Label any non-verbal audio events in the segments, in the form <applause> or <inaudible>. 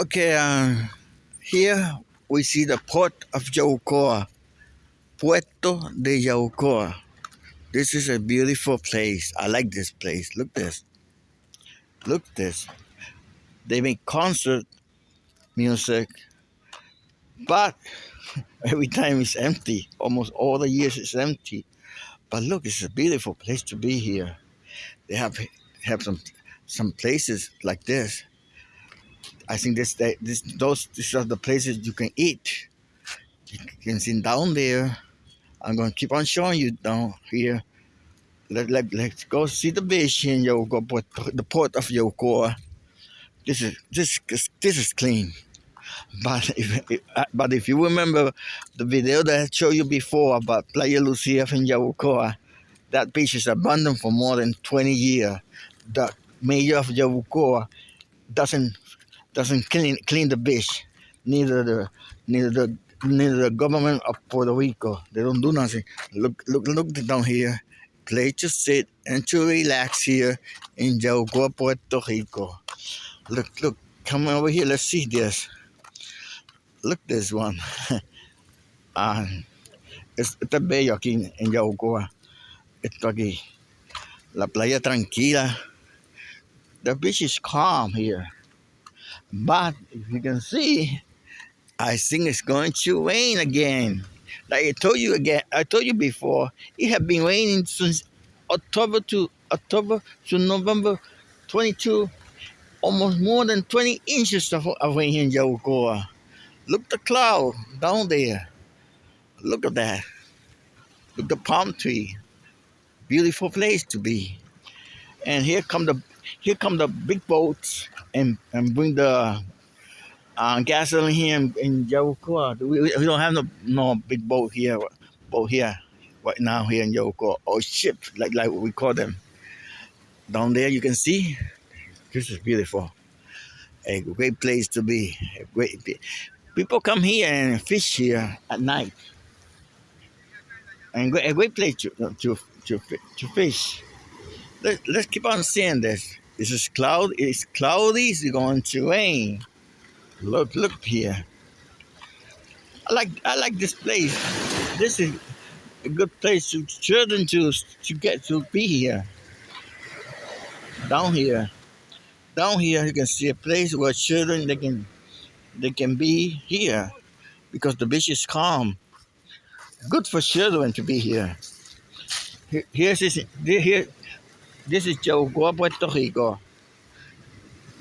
Okay, uh, here we see the port of Yaucoa, Puerto de Yaucoa. This is a beautiful place. I like this place. Look this. Look this. They make concert music, but <laughs> every time it's empty. Almost all the years it's empty. But look, it's a beautiful place to be here. They have have some some places like this I think this, this, those, these are the places you can eat. You can see down there. I'm going to keep on showing you down here. Let, let, let's go see the beach in Yogo, the port of Yokoa. This is, this, this is clean. But if, uh, but if you remember the video that I showed you before about Playa Lucia in Yabucoa, that beach is abandoned for more than 20 years. The mayor of Yabucoa doesn't doesn't clean clean the beach. Neither the neither the neither the government of Puerto Rico. They don't do nothing. Look look look down here. Place to sit and to relax here in Yaucoa, Puerto Rico. Look look come over here. Let's see this. Look this one. <laughs> ah, es, está bello aquí en, en Yaucoa. Esto aquí. La playa tranquila. The beach is calm here. But if you can see, I think it's going to rain again. Like I told you again, I told you before, it had been raining since October to October to November 22, almost more than 20 inches of, of rain in Yabucoa. Look the cloud down there. Look at that. Look the palm tree. Beautiful place to be. And here come the here come the big boats and and bring the uh, gasoline here in, in We, we don't have no no big boat here, boat here right now here in Yabucoa or ship like like we call them. Down there you can see this is beautiful. A great place to be. A great people come here and fish here at night. And a great place to to to, to fish. Let, let's keep on seeing this. This is cloud. It's cloudy. It's going to rain. Look, look here. I like I like this place. This is a good place for children to to get to be here. Down here, down here, you can see a place where children they can they can be here because the beach is calm. Good for children to be here. here here's this, here this is Yaucoa, Puerto Rico.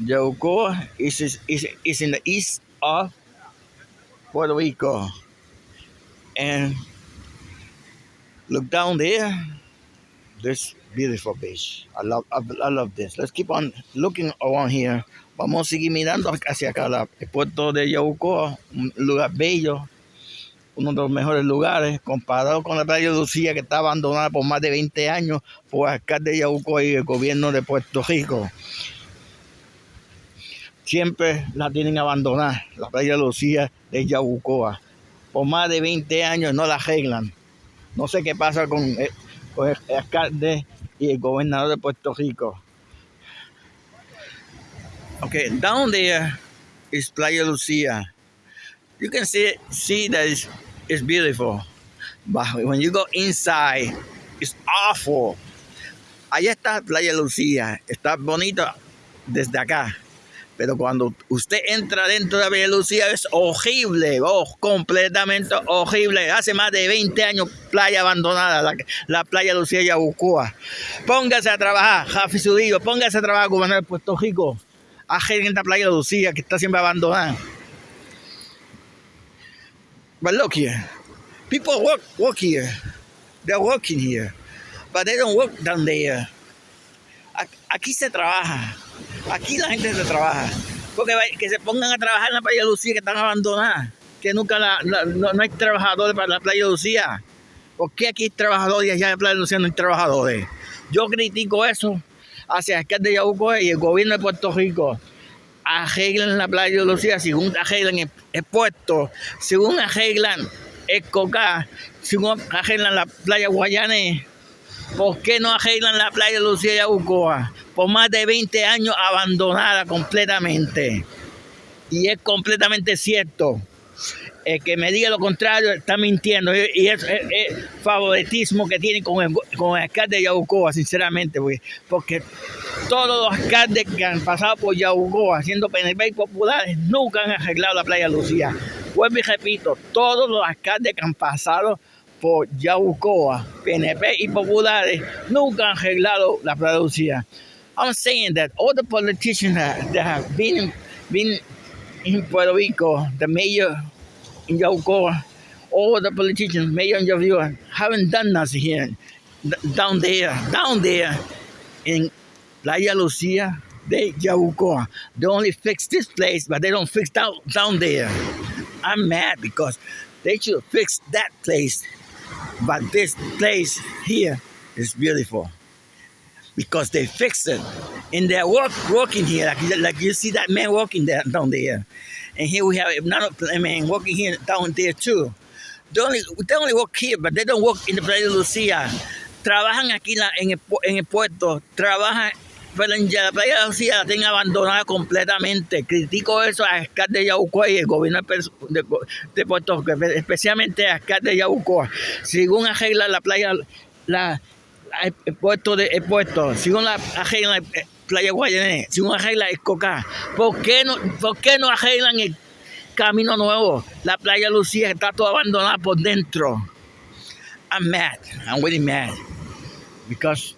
Yaucoa is, is, is in the east of Puerto Rico. And look down there, this beautiful beach. I love, I, I, love this. Let's keep on looking around here. Vamos a seguir mirando hacia acá, el puerto de Yaucoa, un lugar bello uno de los mejores lugares, comparado con la playa Lucía, que está abandonada por más de 20 años por el alcalde de Yauco y el gobierno de Puerto Rico. Siempre la tienen abandonada, la playa Lucía de Yabucoa. Por más de 20 años no la arreglan. No sé qué pasa con el, alcalde y el gobernador de Puerto Rico. Okay, down there is Playa Lucía. You can see see that it's beautiful. But when you go inside, it's awful. Allá está Playa Lucía, está bonito desde acá. Pero cuando usted entra dentro de Playa Lucía es horrible, oh, completamente horrible. Hace más de 20 años playa abandonada, la, la playa Lucía Yabucoa. Póngase a trabajar, Jafi Sudillo, póngase a trabajar gobernador de Puerto Rico. A gente la playa Lucía que está siempre abandonada. But look here, people work work here. They're working here, but they don't work down there. Aquí se trabaja. Aquí la gente se trabaja. Porque que se pongan a trabajar en la playa Lucía que están abandonadas. Que nunca la, no, hay trabajadores para la playa Lucía. ¿Por qué aquí hay trabajadores y allá en la playa Lucía no hay trabajadores? Yo critico eso hacia el alcalde de y el gobierno de Puerto Rico arreglan la playa de Lucía, según arreglan el, puerto, según arreglan el Coca, según arreglan la playa Guayane, ¿por qué no arreglan la playa de Lucía y Abucoa? Por más de 20 años abandonada completamente. Y es completamente cierto. El que me diga lo contrario está mintiendo. Y es, el favoritismo que tiene con el, con el alcalde de Yabucoa, sinceramente. Porque todos los alcaldes que han pasado por Yabucoa haciendo PNP y populares nunca han arreglado la playa Lucía. Vuelvo y repito, todos los alcaldes que han pasado por Yabucoa, PNP y populares nunca han arreglado la playa Lucía. I'm saying that all the politicians that, that have been, been in Puerto Rico, the mayor in Yabucoa, all the politicians, mayor in Yabucoa, haven't done nothing here, down there, down there in Playa Lucia de Yabucoa. They only fix this place, but they don't fix down, down there. I'm mad because they should fix that place, but this place here is beautiful because they fixed it. And they're work, working here, like, like you see that man working there, down there. And here we have another man working here down there too. They only, they only work here, but they don't work in the Playa Lucía. Trabajan aquí la, en, el, en el puerto, trabajan pero en la playa de la tienen abandonada completamente. Critico eso a alcalde de Yabucoa y el gobierno de, de Puerto Rico, especialmente a alcalde de Yabucoa. Según arregla la playa, la, el puerto de el puerto, según la arregla la playa Guayané, según arregla el Coca, ¿por qué no, por qué no arreglan el camino nuevo? La playa Lucía está toda abandonada por dentro. I'm mad. I'm really mad. Because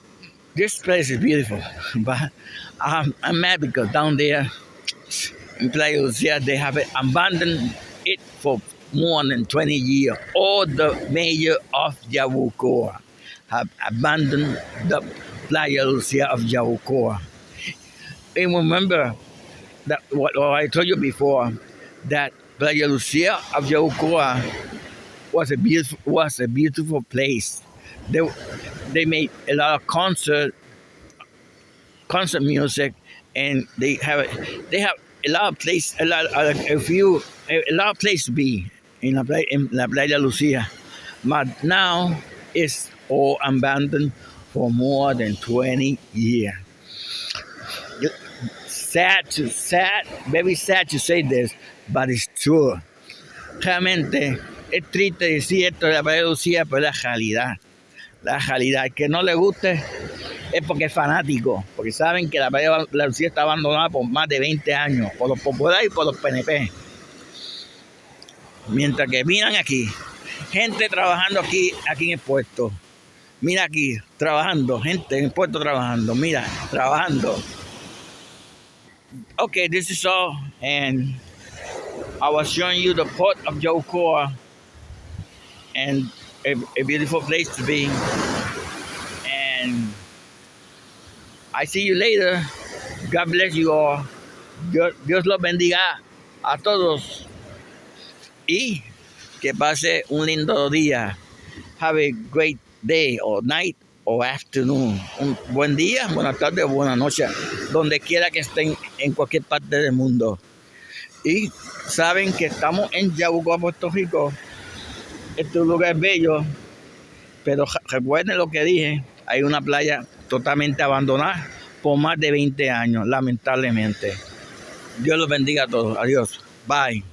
this place is beautiful. <laughs> But I'm, I'm mad because down there in Playa Lucía, they have abandoned it for more than 20 years. All the mayor of Yabucoa have abandoned the Playa Lucia of Yabucoa. And remember that what, what, I told you before, that Playa Lucia of Yabucoa was a beautiful was a beautiful place. They they made a lot of concert concert music, and they have they have a lot of place a lot a few a, lot of place to be in la playa, in la Playa Lucia. But now it's or abandoned for more than 20 years. Sad to sad, very sad to say this, but it's true. Realmente es triste decir esto de la Lucía, pero es la realidad. La realidad. que no le guste es porque es fanático, porque saben que la playa Lucía está abandonada por más de 20 años, por los populares y por los PNP. Mientras que miran aquí, gente trabajando aquí, aquí en el puesto. Mira aquí, trabajando, gente en el puerto trabajando, mira, trabajando. Okay, this is all, and I was showing you the port of Yokoa and a, a beautiful place to be. And I see you later. God bless you all. Dios, Dios bendiga a todos. Y que pase un lindo día. Have a great day or night or afternoon. Un buen día, buenas tardes o buenas noches, donde quiera que estén en cualquier parte del mundo. Y saben que estamos en Yabucoa, Puerto Rico. Este lugar es bello, pero recuerden lo que dije, hay una playa totalmente abandonada por más de 20 años, lamentablemente. Dios los bendiga a todos. Adiós. Bye.